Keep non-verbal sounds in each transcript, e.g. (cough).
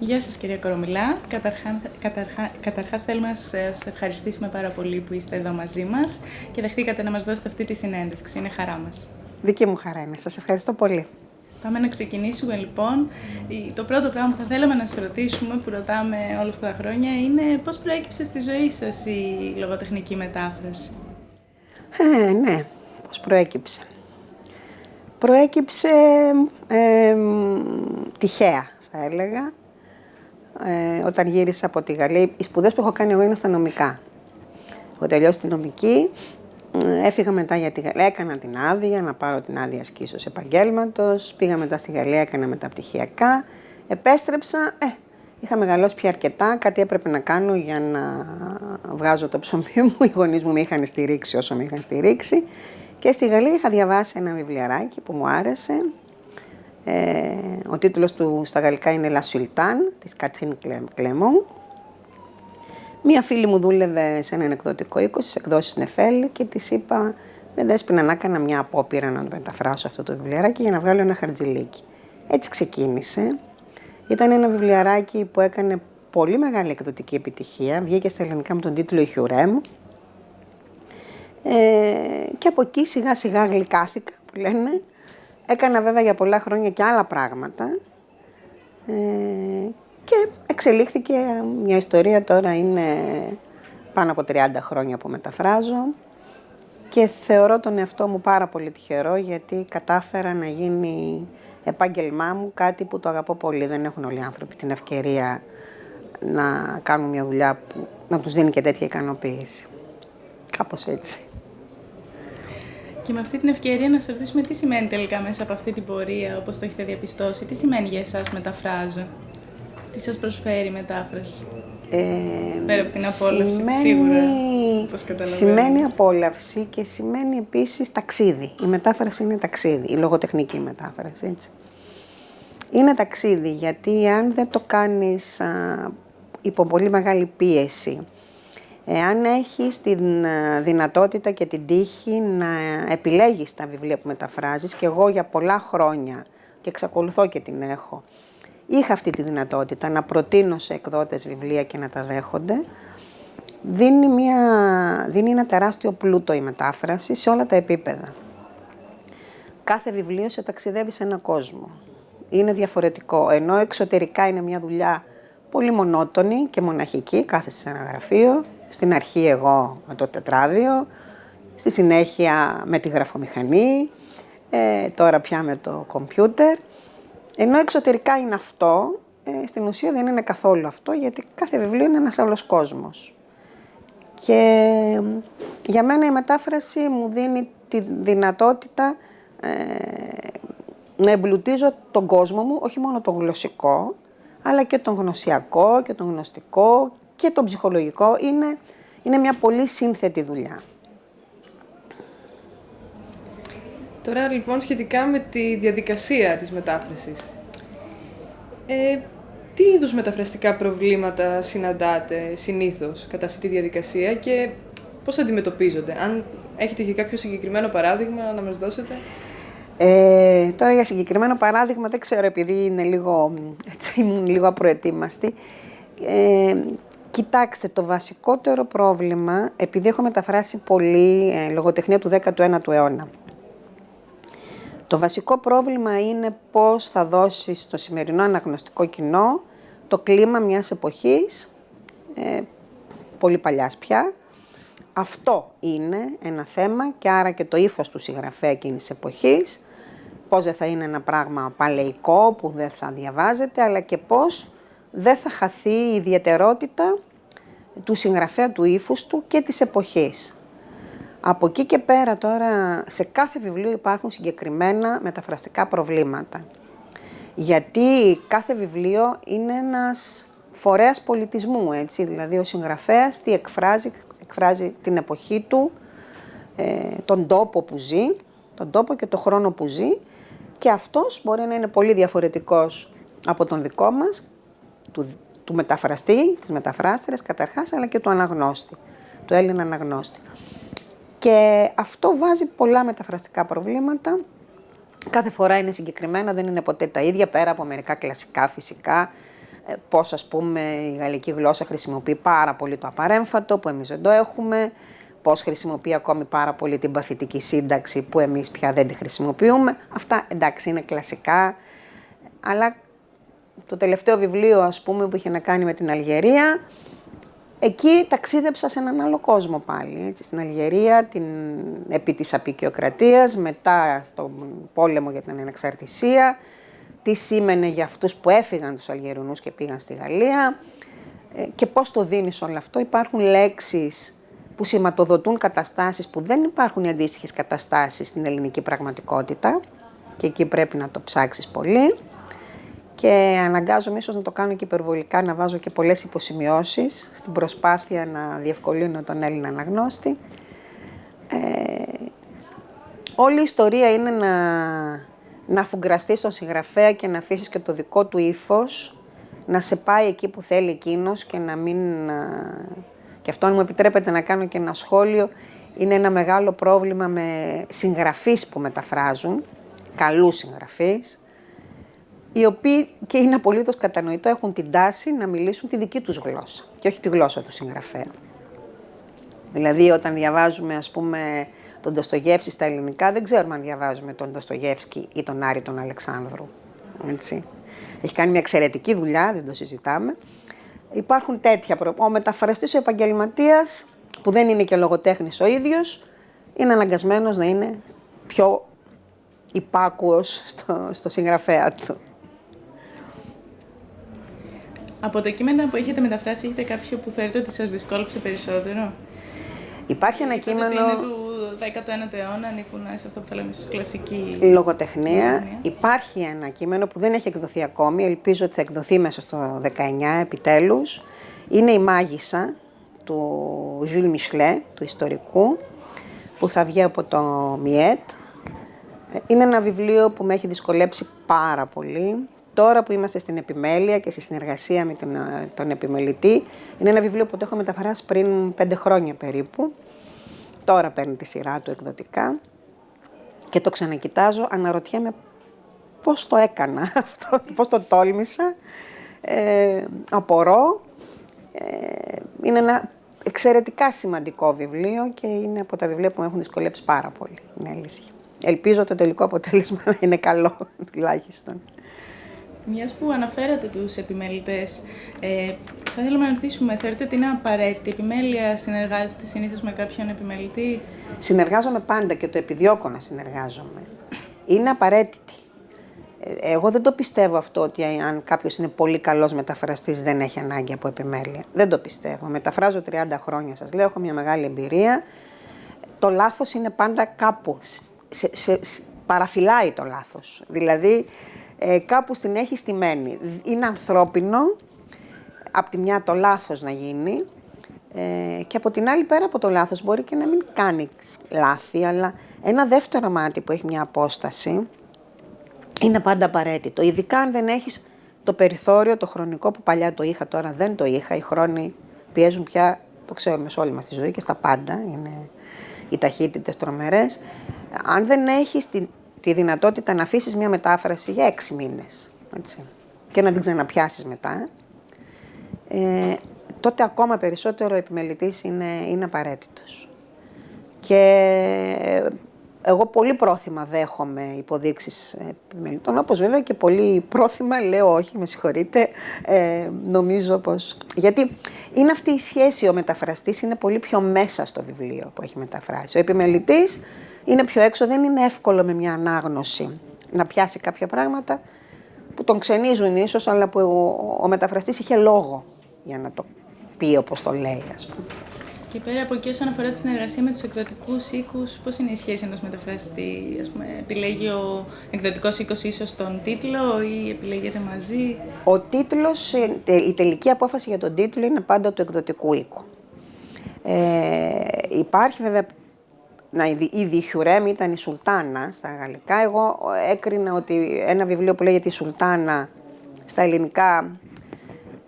Γεια σας κυρία Κορομιλά. Καταρχά, καταρχά, καταρχάς θέλουμε να σας ευχαριστήσουμε πάρα πολύ που είστε εδώ μαζί μας και δεχτήκατε να μας δώσετε αυτή τη συνέντευξη. Είναι χαρά μας. Δική μου χαρά είναι. Σας ευχαριστώ πολύ. Πάμε να ξεκινήσουμε λοιπόν. Το πρώτο πράγμα που θα θέλαμε να σας ρωτήσουμε, που ρωτάμε όλα αυτά τα χρόνια, είναι πώς προέκυψε στη ζωή σας η λογοτεχνική μετάφραση; Ε, ναι, πώς προέκυψε; Προέκυψε ε, τυχαία, θα έλεγα. Ε, όταν γύρισα από τη Γαλλία, οι σπουδές που έχω κάνει εγώ είναι στα νομικά. Έχω τελειώσει τη νομική, Έφυγα μετά για τη Γαλλία, έκανα την άδεια, να πάρω την άδεια σκίσος επαγγέλματος, πήγα μετά στη Γαλλία, έκανα μεταπτυχιακά, επέστρεψα, ε, είχα μεγαλώσει πια αρκετά, κάτι έπρεπε να κάνω για να βγάζω το ψωμί μου, (laughs) οι γονείς μου με είχαν στηρίξει όσο με είχαν στηρίξει. Και στη Γαλλία είχα διαβάσει ένα βιβλιαράκι που μου άρεσε, ε, ο τίτλος του στα γαλλικά είναι La Sultane, της Κατρίν Κλέμον Μία φίλη μου δούλευε σε έναν εκδοτικό οίκο, στις εκδόσεις Νεφέλ και της είπα με δέσποινα να έκανα μια απόπειρα να το μεταφράσω αυτό το βιβλιαράκι για να βγάλω ένα χαρτζιλίκι. Έτσι ξεκίνησε. Ήταν ένα βιβλιαράκι που έκανε πολύ μεγάλη εκδοτική επιτυχία. Βγήκε στα ελληνικά με τον τίτλο «Ιχιουρέμ». Ε, και από εκεί σιγά σιγά γλυκάθηκα που λένε. Έκανα βέβαια για πολλά χρόνια και άλλα πράγματα. Ε, και εξελίχθηκε μια ιστορία, τώρα είναι πάνω από 30 χρόνια που μεταφράζω και θεωρώ τον εαυτό μου πάρα πολύ τυχερό γιατί κατάφερα να γίνει επάγγελμά μου κάτι που το αγαπώ πολύ. Δεν έχουν όλοι οι άνθρωποι την ευκαιρία να κάνουν μια δουλειά που να τους δίνει και τέτοια ικανοποίηση. Κάπως έτσι. Και με αυτή την ευκαιρία να σας ρωτήσουμε τι σημαίνει τελικά μέσα από αυτή την πορεία, όπως το έχετε διαπιστώσει, τι σημαίνει για εσάς μεταφράζω. Τι σας προσφέρει η μετάφραση; Ε, Πέρα από την απόλαυση, σημαίνει, σίγουρα, πώς Σημαίνει απόλαυση και σημαίνει επίσης ταξίδι. Η μετάφραση είναι ταξίδι, η λογοτεχνική μετάφραση, έτσι. Είναι ταξίδι, γιατί αν δεν το κάνεις α, υπό πολύ μεγάλη πίεση, εάν έχεις την δυνατότητα και την τύχη να επιλέγεις τα βιβλία που μεταφράζεις, και εγώ για πολλά χρόνια, και εξακολουθώ και την έχω, είχα αυτή τη δυνατότητα να προτείνω σε εκδότες βιβλία και να τα δέχονται, δίνει, μια, δίνει ένα τεράστιο πλούτο η μετάφραση σε όλα τα επίπεδα. Κάθε βιβλίο σε ταξιδεύει σε έναν κόσμο. Είναι διαφορετικό, ενώ εξωτερικά είναι μια δουλειά πολύ μονότονη και μοναχική, κάθεσαι σε ένα γραφείο, στην αρχή εγώ με το τετράδιο, στη συνέχεια με τη γραφομηχανή, ε, τώρα πια με το κομπιούτερ. Ενώ εξωτερικά είναι αυτό, ε, στην ουσία δεν είναι καθόλου αυτό, γιατί κάθε βιβλίο είναι ένας άλλος κόσμος. Και για μένα η μετάφραση μου δίνει τη δυνατότητα ε, να εμπλουτίζω τον κόσμο μου, όχι μόνο τον γλωσσικό, αλλά και τον γνωσιακό και τον γνωστικό και τον ψυχολογικό. Είναι, είναι μια πολύ σύνθετη δουλειά. Τώρα λοιπόν σχετικά με τη διαδικασία της μετάφρασης. Ε, τι είδους μεταφραστικά προβλήματα συναντάτε συνήθως κατά αυτή τη διαδικασία και πώς αντιμετωπίζονται; Αν έχετε και κάποιο συγκεκριμένο παράδειγμα να μας δώσετε. Ε, τώρα για συγκεκριμένο παράδειγμα δεν ξέρω επειδή είναι λίγο, έτσι, ήμουν λίγο απροετοίμαστη. Ε, κοιτάξτε, το βασικότερο πρόβλημα, επειδή έχω μεταφράσει πολύ ε, λογοτεχνία του 19ου αιώνα, το βασικό πρόβλημα είναι πώς θα δώσει στο σημερινό αναγνωστικό κοινό το κλίμα μιας εποχής, ε, πολύ παλιάς πια. Αυτό είναι ένα θέμα και άρα και το ύφος του συγγραφέα εκείνης της εποχής, πώς δεν θα είναι ένα πράγμα παλαιικό που δεν θα διαβάζεται, αλλά και πώς δεν θα χαθεί η ιδιαιτερότητα του συγγραφέα του ύφους του και της εποχής. Από εκεί και πέρα τώρα σε κάθε βιβλίο υπάρχουν συγκεκριμένα μεταφραστικά προβλήματα. Γιατί κάθε βιβλίο είναι ένας φορέας πολιτισμού, έτσι, δηλαδή ο συγγραφέας τι εκφράζει, εκφράζει την εποχή του, ε, τον τόπο που ζει, τον τόπο και τον χρόνο που ζει και αυτός μπορεί να είναι πολύ διαφορετικός από τον δικό μας, του, του μεταφραστή, της μεταφράστρες καταρχάς, αλλά και του αναγνώστη, του Έλληνα αναγνώστη. Και αυτό βάζει πολλά μεταφραστικά προβλήματα. Κάθε φορά είναι συγκεκριμένα, δεν είναι ποτέ τα ίδια, πέρα από μερικά κλασικά φυσικά. ε, πώς ας πούμε η γαλλική γλώσσα χρησιμοποιεί πάρα πολύ το απαρέμφατο που εμείς δεν το έχουμε, πώς χρησιμοποιεί ακόμη πάρα πολύ την παθητική σύνταξη που εμείς πια δεν τη χρησιμοποιούμε. Αυτά εντάξει είναι κλασικά, αλλά το τελευταίο βιβλίο ας πούμε που είχε να κάνει με την Αλγερία, εκεί ταξίδεψα σε έναν άλλο κόσμο πάλι, έτσι, στην Αλγερία, την, επί της απεικιοκρατίας, μετά στον πόλεμο για την ανεξαρτησία, τι σήμαινε για αυτούς που έφυγαν τους Αλγερινούς και πήγαν στη Γαλλία ε, και πώς το δίνεις όλο αυτό. Υπάρχουν λέξεις που σηματοδοτούν καταστάσεις που δεν υπάρχουν οι αντίστοιχες καταστάσεις στην ελληνική πραγματικότητα και εκεί πρέπει να το ψάξεις πολύ και αναγκάζομαι ίσως να το κάνω και υπερβολικά, να βάζω και πολλές υποσημειώσεις στην προσπάθεια να διευκολύνω τον Έλληνα αναγνώστη. Ε, όλη η ιστορία είναι να, να αφουγκραστεί στον συγγραφέα και να αφήσεις και το δικό του ύφος, να σε πάει εκεί που θέλει εκείνος και να μην... Και αυτό αν μου επιτρέπετε να κάνω και ένα σχόλιο, είναι ένα μεγάλο πρόβλημα με συγγραφείς που μεταφράζουν, καλούς συγγραφείς, οι οποίοι και είναι απολύτως κατανοητό έχουν την τάση να μιλήσουν τη δική τους γλώσσα και όχι τη γλώσσα του συγγραφέα. Δηλαδή όταν διαβάζουμε ας πούμε τον Ντοστογεύση στα ελληνικά, δεν ξέρουμε αν διαβάζουμε τον Ντοστογεύσκη ή τον Άρη τον Αλεξάνδρου. Έτσι. Έχει κάνει μια εξαιρετική δουλειά, δεν το συζητάμε. Υπάρχουν τέτοια προβλήματα. Ο μεταφραστής ο επαγγελματίας, που δεν είναι και λογοτέχνης ο ίδιος, είναι αναγκασμένος να είναι πιο υπάκουος στο, στο συγγραφέα του. Από τα κείμενα που έχετε μεταφράσει, έχετε κάποιο που θεωρείτε ότι σας δυσκόλεψε περισσότερο; Υπάρχει ένα κείμενο... Είναι του 19ου αιώνα, ανήκουν σε αυτό που θα λέμε κλασική... Λογοτεχνία. Υπάρχει ένα κείμενο που δεν έχει εκδοθεί ακόμη, ελπίζω ότι θα εκδοθεί μέσα στο 19 επιτέλους. Είναι η Μάγισσα του Ζυλ Μισλέ, του ιστορικού, που θα βγει από το ΜΙΕΤ. Είναι ένα βιβλίο που με έχει δυσκολέψει πάρα πολύ. Τώρα που είμαστε στην επιμέλεια και στη συνεργασία με τον, τον επιμελητή, είναι ένα βιβλίο που το έχω μεταφράσει πριν πέντε χρόνια περίπου. Τώρα παίρνει τη σειρά του εκδοτικά και το ξανακοιτάζω, αναρωτιέμαι πώς το έκανα (laughs) αυτό, πώς το τόλμησα. Ε, απορώ. Ε, είναι ένα εξαιρετικά σημαντικό βιβλίο και είναι από τα βιβλία που με έχουν δυσκολέψει πάρα πολύ, είναι αλήθεια. Ελπίζω το τελικό αποτέλεσμα να είναι καλό, (laughs) τουλάχιστον. Μιας που αναφέρατε τους επιμελητές, ε, θα θέλαμε να ρωτήσουμε, θεωρείτε ότι είναι απαραίτητη επιμέλεια, συνεργάζεστε συνήθως με κάποιον επιμελητή; Συνεργάζομαι πάντα και το επιδιώκω να συνεργάζομαι. Είναι απαραίτητη. Ε, εγώ δεν το πιστεύω αυτό ότι αν κάποιος είναι πολύ καλός μεταφραστής δεν έχει ανάγκη από επιμέλεια. Δεν το πιστεύω. Μεταφράζω 30 χρόνια, σας λέω, έχω μια μεγάλη εμπειρία. Το λάθος είναι πάντα κάπου. Σε, σε, παραφυλάει το λάθος. Δηλαδή, ε, κάπου στην έχει στημένη. Είναι ανθρώπινο, από τη μια το λάθος να γίνει ε, και από την άλλη πέρα από το λάθος μπορεί και να μην κάνει λάθη, αλλά ένα δεύτερο μάτι που έχει μια απόσταση είναι πάντα απαραίτητο. Ειδικά αν δεν έχεις το περιθώριο, το χρονικό που παλιά το είχα, τώρα δεν το είχα. Οι χρόνοι πιέζουν πια, το ξέρουμε σε όλη μας τη ζωή και στα πάντα, είναι οι ταχύτητες τρομερές. Αν δεν έχεις την τη δυνατότητα να αφήσεις μια μετάφραση για έξι μήνες έτσι, και να την ξαναπιάσεις μετά, ε, τότε ακόμα περισσότερο ο επιμελητής είναι, είναι απαραίτητος. Και εγώ πολύ πρόθυμα δέχομαι υποδείξεις επιμελητών, όπως βέβαια και πολύ πρόθυμα λέω όχι, με συγχωρείτε, ε, νομίζω πως... Γιατί είναι αυτή η σχέση, ο μεταφραστής είναι πολύ πιο μέσα στο βιβλίο που έχει μεταφράσει. Ο επιμελητής είναι πιο έξω, δεν είναι εύκολο με μια ανάγνωση να πιάσει κάποια πράγματα που τον ξενίζουν ίσως, αλλά που ο, ο μεταφραστής είχε λόγο για να το πει όπως το λέει, ας πούμε. Και πέρα από εκεί, όσον αφορά τη συνεργασία με τους εκδοτικούς οίκους, πώς είναι η σχέση ενός μεταφραστή, ας πούμε, επιλέγει ο εκδοτικός οίκος ίσως τον τίτλο ή επιλέγετε μαζί; Ο τίτλος, ε, η τελική απόφαση για τον τίτλο είναι πάντα του εκδοτικού οίκου. Ε, υπάρχει βέβαια να, η Διχιουρέμ ήταν η Σουλτάνα στα γαλλικά. Εγώ έκρινα ότι ένα βιβλίο που λέγεται η Σουλτάνα στα ελληνικά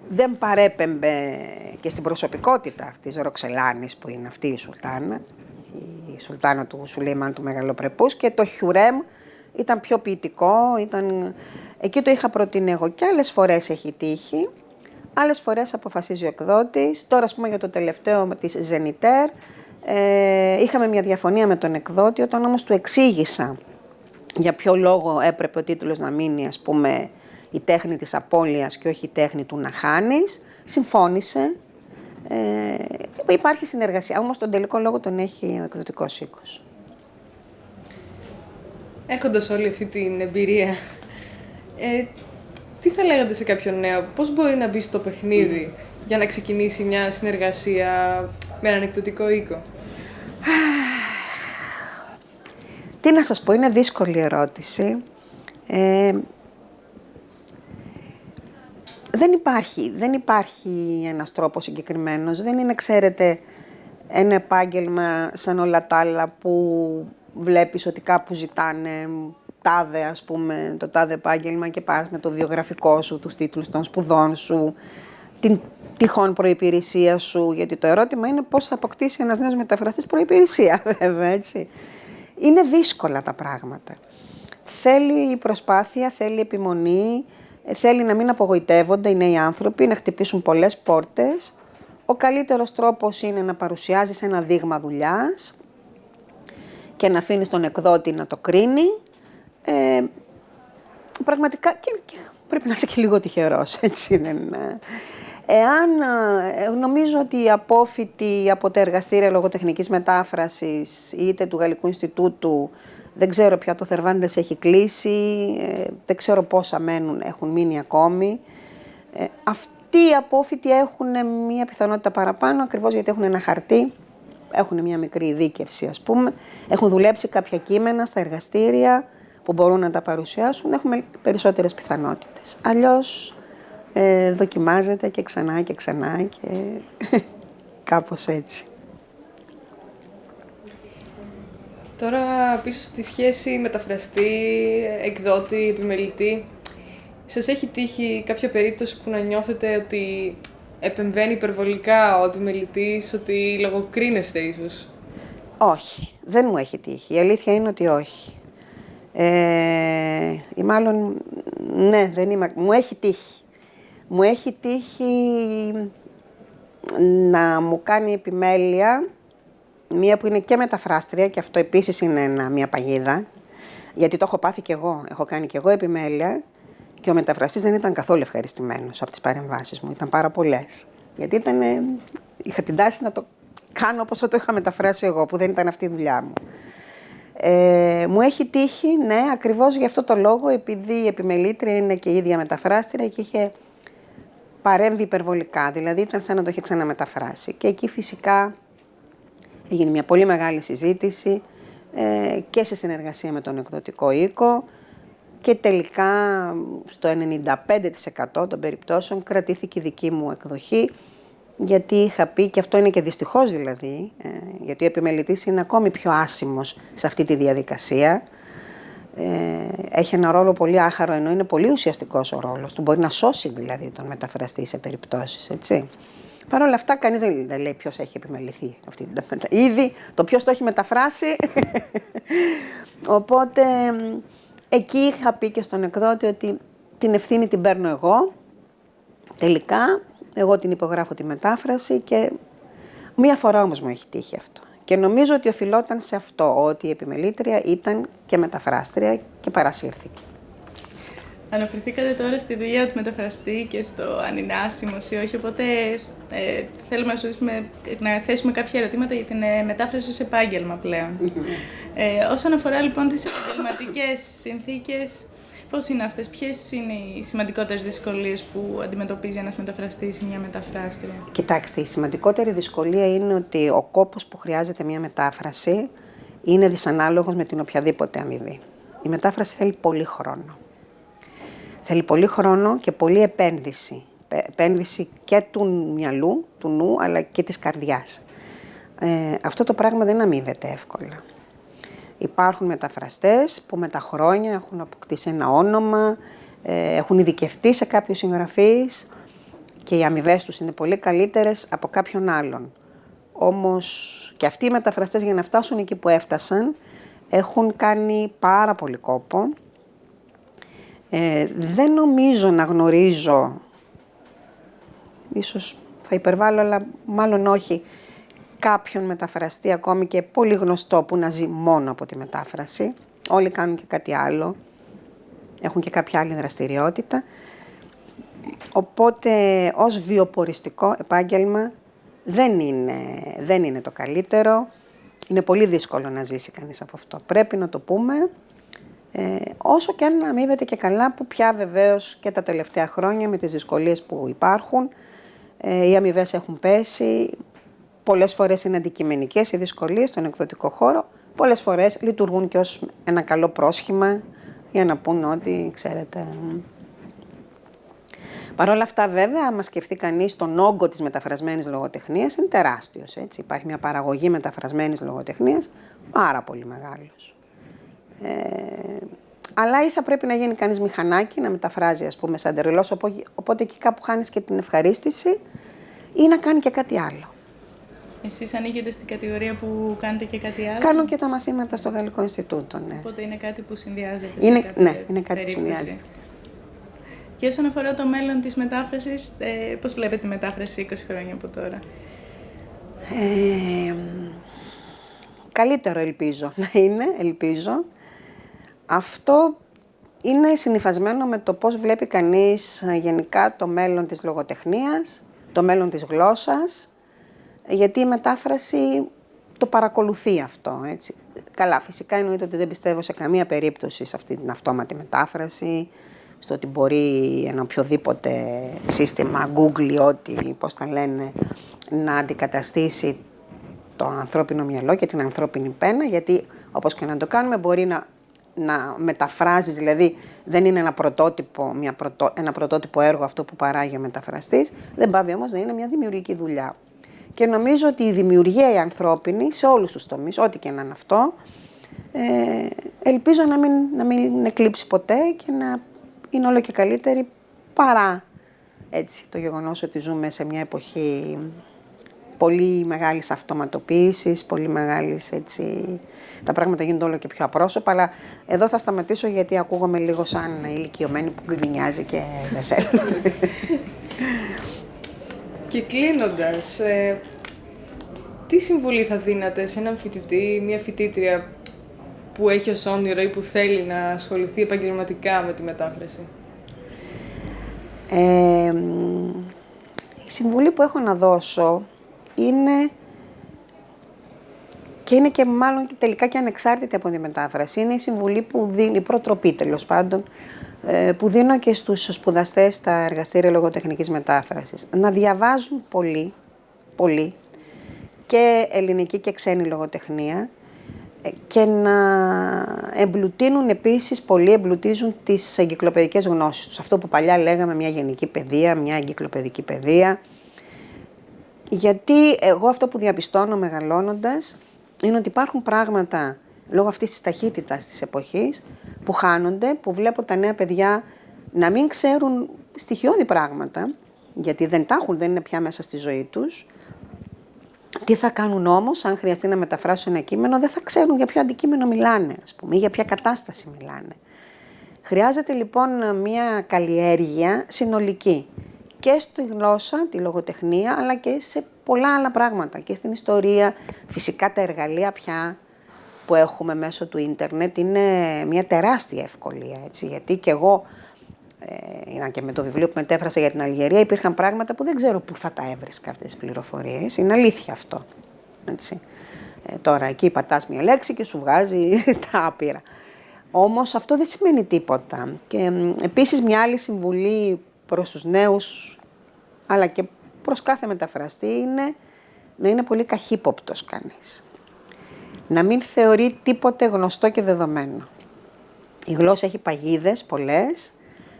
δεν παρέπεμπε και στην προσωπικότητα της Ροξελάνης που είναι αυτή η Σουλτάνα, η Σουλτάνα του Σουλήμαν του Μεγαλοπρεπούς και το Χιουρέμ ήταν πιο ποιητικό, ήταν... εκεί το είχα προτείνει εγώ και άλλες φορές έχει τύχει Άλλες φορές αποφασίζει ο εκδότης. Τώρα, ας πούμε, για το τελευταίο της Zeniter, ε, είχαμε μια διαφωνία με τον εκδότη, όταν όμως του εξήγησα για ποιο λόγο έπρεπε ο τίτλος να μείνει, ας πούμε, η τέχνη της απώλειας και όχι η τέχνη του να χάνεις, συμφώνησε. Ε, υπάρχει συνεργασία, όμως τον τελικό λόγο τον έχει ο εκδοτικός οίκος. Έχοντας όλη αυτή την εμπειρία, ε, τι θα λέγατε σε κάποιον νέο, πώς μπορεί να μπει στο παιχνίδι για να ξεκινήσει μια συνεργασία με έναν εκδοτικό οίκο. Τι να σας πω, είναι δύσκολη ερώτηση. Ε, δεν υπάρχει, δεν υπάρχει ένας τρόπος συγκεκριμένος. Δεν είναι, ξέρετε, ένα επάγγελμα σαν όλα τα άλλα που βλέπεις ότι κάπου ζητάνε τάδε, ας πούμε, το τάδε επάγγελμα και πας με το βιογραφικό σου, τους τίτλους των σπουδών σου, την τυχόν προϋπηρεσία σου, γιατί το ερώτημα είναι πώς θα αποκτήσει ένας νέος μεταφραστής προϋπηρεσία, (laughs) βέβαια, έτσι. Είναι δύσκολα τα πράγματα. Θέλει προσπάθεια, θέλει επιμονή, θέλει να μην απογοητεύονται οι νέοι άνθρωποι, να χτυπήσουν πολλές πόρτες. Ο καλύτερος τρόπος είναι να παρουσιάζεις ένα δείγμα δουλειάς και να αφήνεις τον εκδότη να το κρίνει. Ε, πραγματικά και, πρέπει να είσαι και λίγο τυχερός, (laughs) έτσι δεν είναι. Εάν ε, νομίζω ότι οι απόφοιτοι από τα εργαστήρια λογοτεχνικής μετάφρασης είτε του Γαλλικού Ινστιτούτου, δεν ξέρω πια το Θερβάντες έχει κλείσει, ε, δεν ξέρω πόσα μένουν, έχουν μείνει ακόμη. Ε, αυτοί οι απόφοιτοι έχουν μία πιθανότητα παραπάνω, ακριβώς γιατί έχουν ένα χαρτί, έχουν μία μικρή ειδίκευση ας πούμε, έχουν δουλέψει κάποια κείμενα στα εργαστήρια που μπορούν να τα παρουσιάσουν, έχουμε περισσότερες πιθανότητες. Αλλιώς ε, δοκιμάζεται και ξανά και ξανά και (laughs) κάπως έτσι. Τώρα πίσω στη σχέση μεταφραστή, εκδότη, επιμελητή, σας έχει τύχει κάποια περίπτωση που να νιώθετε ότι επεμβαίνει υπερβολικά ο επιμελητής, ότι λογοκρίνεστε ίσως; Όχι, δεν μου έχει τύχει. Η αλήθεια είναι ότι όχι. Ε, ή μάλλον, ναι, δεν είμαι, μου έχει τύχει. Μου έχει τύχει να μου κάνει επιμέλεια μία που είναι και μεταφράστρια και αυτό επίσης είναι ένα, μία παγίδα, γιατί το έχω πάθει κι εγώ, έχω κάνει κι εγώ επιμέλεια και ο μεταφραστής δεν ήταν καθόλου ευχαριστημένος από τις παρεμβάσεις μου, ήταν πάρα πολλές. Γιατί ήταν, είχα την τάση να το κάνω όπως το είχα μεταφράσει εγώ, που δεν ήταν αυτή η δουλειά μου. Ε, μου έχει τύχει, ναι, ακριβώς γι' αυτό το λόγο, επειδή η επιμελήτρια είναι και η ίδια μεταφράστρια και είχε παρέμβει υπερβολικά, δηλαδή ήταν σαν να το είχε ξαναμεταφράσει. Και εκεί φυσικά έγινε μια πολύ μεγάλη συζήτηση ε, και σε συνεργασία με τον εκδοτικό οίκο και τελικά στο 95% των περιπτώσεων κρατήθηκε η δική μου εκδοχή γιατί είχα πει, και αυτό είναι και δυστυχώς δηλαδή, ε, γιατί ο επιμελητής είναι ακόμη πιο άσημος σε αυτή τη διαδικασία, ε, έχει ένα ρόλο πολύ άχαρο, ενώ είναι πολύ ουσιαστικός ο ρόλος του. Μπορεί να σώσει δηλαδή τον μεταφραστή σε περιπτώσεις, έτσι. Παρ' όλα αυτά, κανείς δεν λέει ποιος έχει επιμεληθεί αυτή την Ήδη το ποιος το έχει μεταφράσει. (laughs) Οπότε, εκεί είχα πει και στον εκδότη ότι την ευθύνη την παίρνω εγώ. Τελικά, εγώ την υπογράφω τη μετάφραση και μία φορά όμως μου έχει τύχει αυτό. Και νομίζω ότι οφειλόταν σε αυτό, ότι η επιμελήτρια ήταν και μεταφράστρια και παρασύρθηκε. Αναφερθήκατε τώρα στη δουλειά του μεταφραστή και στο αν είναι άσημος ή όχι, οπότε ε, θέλουμε να, να θέσουμε κάποια ερωτήματα για την ε, μετάφραση σε επάγγελμα πλέον. (laughs) ε, όσον αφορά λοιπόν τις επαγγελματικές συνθήκες, πώς είναι αυτές, ποιες είναι οι σημαντικότερες δυσκολίες που αντιμετωπίζει ένας μεταφραστής ή μια μεταφράστρια; Κοιτάξτε, η σημαντικότερη δυσκολία είναι ότι ο κόπος που χρειάζεται μια μετάφραση είναι δυσανάλογος με την οποιαδήποτε αμοιβή. Η μετάφραση θέλει πολύ χρόνο. Θέλει πολύ χρόνο και πολύ επένδυση. Επένδυση και του μυαλού, του νου, αλλά και της καρδιάς. Ε, αυτό το πράγμα δεν αμείβεται εύκολα. Υπάρχουν μεταφραστές που με τα χρόνια έχουν αποκτήσει ένα όνομα, ε, έχουν ειδικευτεί σε κάποιους συγγραφείς και οι αμοιβέ τους είναι πολύ καλύτερες από κάποιον άλλον. Όμως και αυτοί οι μεταφραστές για να φτάσουν εκεί που έφτασαν έχουν κάνει πάρα πολύ κόπο. Ε, δεν νομίζω να γνωρίζω ίσως θα υπερβάλλω, αλλά μάλλον όχι κάποιον μεταφραστή ακόμη και πολύ γνωστό που να ζει μόνο από τη μετάφραση. Όλοι κάνουν και κάτι άλλο, έχουν και κάποια άλλη δραστηριότητα. Οπότε ως βιοποριστικό επάγγελμα δεν είναι, δεν είναι το καλύτερο. Είναι πολύ δύσκολο να ζήσει κανείς από αυτό. Πρέπει να το πούμε, ε, όσο και αν αμείβεται και καλά, που πια βεβαίως και τα τελευταία χρόνια με τις δυσκολίες που υπάρχουν, ε, οι αμοιβές έχουν πέσει, πολλές φορές είναι αντικειμενικές οι δυσκολίες στον εκδοτικό χώρο, πολλές φορές λειτουργούν και ως ένα καλό πρόσχημα για να πούν ότι, ξέρετε, Παρ' όλα αυτά, βέβαια, άμα σκεφτεί κανείς τον όγκο της μεταφρασμένης λογοτεχνίας, είναι τεράστιος. Υπάρχει μια παραγωγή μεταφρασμένης λογοτεχνίας πάρα πολύ μεγάλος. Ε, αλλά ή θα πρέπει να γίνει κανείς μηχανάκι, να μεταφράζει, ας πούμε, σαν τερελό, οπότε εκεί κάπου χάνεις και την ευχαρίστηση, ή να κάνει και κάτι άλλο. Εσείς ανήκετε στην κατηγορία που κάνετε και κάτι άλλο; Κάνω και τα μαθήματα στο Γαλλικό Ινστιτούτο, ναι. Οπότε είναι κάτι που συνδυάζεται. Είναι, ναι, είναι κάτι που συνδυάζεται. Και όσον αφορά το μέλλον της μετάφρασης, ε, πώς βλέπετε τη μετάφραση 20 χρόνια από τώρα; Ε, καλύτερο ελπίζω να είναι, ελπίζω. Αυτό είναι συνειφασμένο με το πώς βλέπει κανείς ε, γενικά το μέλλον της λογοτεχνίας, το μέλλον της γλώσσας, γιατί η μετάφραση το παρακολουθεί αυτό. Έτσι. Καλά, φυσικά εννοείται ότι δεν πιστεύω σε καμία περίπτωση σε αυτή την αυτόματη μετάφραση, στο ότι μπορεί ένα οποιοδήποτε σύστημα, Google ή ό,τι, πώς θα λένε, να αντικαταστήσει το ανθρώπινο μυαλό και την ανθρώπινη πένα, γιατί όπως και να το κάνουμε μπορεί να, να μεταφράζεις, δηλαδή δεν είναι ένα πρωτότυπο, μια πρωτο, ένα πρωτότυπο έργο αυτό που παράγει ο μεταφραστής, δεν πάβει όμως να είναι μια δημιουργική δουλειά. Και νομίζω ότι η δημιουργία η ανθρώπινη σε όλους τους τομείς, ό,τι και να είναι αυτό, ε, ελπίζω να μην, να μην εκλείψει ποτέ και να είναι όλο και καλύτερη παρά έτσι, το γεγονός ότι ζούμε σε μια εποχή πολύ μεγάλης αυτοματοποίησης, πολύ μεγάλης έτσι... Τα πράγματα γίνονται όλο και πιο απρόσωπα, αλλά εδώ θα σταματήσω γιατί ακούγομαι λίγο σαν ηλικιωμένη που γκρινιάζει και δεν θέλω. (laughs) Και κλείνοντας, ε, τι συμβουλή θα δίνατε σε έναν φοιτητή, μια φοιτήτρια που έχει ως όνειρο ή που θέλει να ασχοληθεί επαγγελματικά με τη μετάφραση; Ε, η συμβουλή που έχω να δώσω είναι και είναι και μάλλον και τελικά και ανεξάρτητη από τη μετάφραση. Είναι η συμβουλή που δίνει, η προτροπή τέλος πάντων, ε, που δίνω και στους σπουδαστές στα εργαστήρια λογοτεχνικής μετάφρασης. Να διαβάζουν πολύ, πολύ, και ελληνική και ξένη λογοτεχνία, και να εμπλουτίνουν επίσης, πολλοί εμπλουτίζουν τις εγκυκλοπαιδικές γνώσεις τους. Αυτό που παλιά λέγαμε μια γενική παιδεία, μια εγκυκλοπαιδική παιδεία. Γιατί εγώ αυτό που διαπιστώνω μεγαλώνοντας είναι ότι υπάρχουν πράγματα λόγω αυτής της ταχύτητας της εποχής που χάνονται, που βλέπω τα νέα παιδιά να μην ξέρουν στοιχειώδη πράγματα, γιατί δεν τα έχουν, δεν είναι πια μέσα στη ζωή τους, τι θα κάνουν όμως, αν χρειαστεί να μεταφράσουν ένα κείμενο, δεν θα ξέρουν για ποιο αντικείμενο μιλάνε, ας πούμε, ή για ποια κατάσταση μιλάνε. Χρειάζεται λοιπόν μια καλλιέργεια συνολική και στη γλώσσα, τη λογοτεχνία, αλλά και σε πολλά άλλα πράγματα. Και στην ιστορία, φυσικά τα εργαλεία πια που έχουμε μέσω του ίντερνετ είναι μια τεράστια ευκολία, έτσι, γιατί και εγώ ε, και με το βιβλίο που μετέφρασα για την Αλγερία υπήρχαν πράγματα που δεν ξέρω πού θα τα έβρισκα αυτές τις πληροφορίες. Είναι αλήθεια αυτό. Έτσι. Ε, τώρα εκεί πατάς μια λέξη και σου βγάζει (laughs) τα άπειρα. Όμως αυτό δεν σημαίνει τίποτα. Και επίσης μια άλλη συμβουλή προς τους νέους, αλλά και προς κάθε μεταφραστή, είναι να είναι πολύ καχύποπτος κανείς. Να μην θεωρεί τίποτε γνωστό και δεδομένο. Η γλώσσα έχει παγίδες πολλές,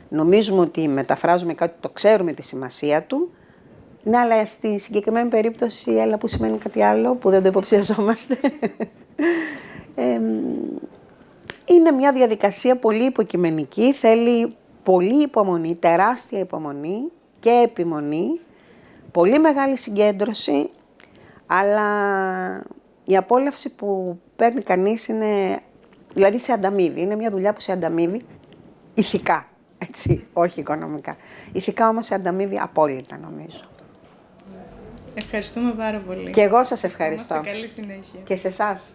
νομίζουμε ότι μεταφράζουμε κάτι, το ξέρουμε τη σημασία του, ναι, αλλά στη συγκεκριμένη περίπτωση, έλα που σημαίνει κάτι άλλο, που δεν το υποψιαζόμαστε. (laughs) είναι μια διαδικασία πολύ υποκειμενική, θέλει πολύ υπομονή, τεράστια υπομονή και επιμονή, πολύ μεγάλη συγκέντρωση, αλλά η απόλαυση που παίρνει κανείς είναι, δηλαδή σε ανταμείβει, είναι μια δουλειά που σε ανταμείβει ηθικά έτσι, όχι οικονομικά. Ηθικά όμως σε ανταμείβει απόλυτα νομίζω. Ευχαριστούμε πάρα πολύ. Και εγώ σας ευχαριστώ. καλή συνέχεια. Και σε εσάς.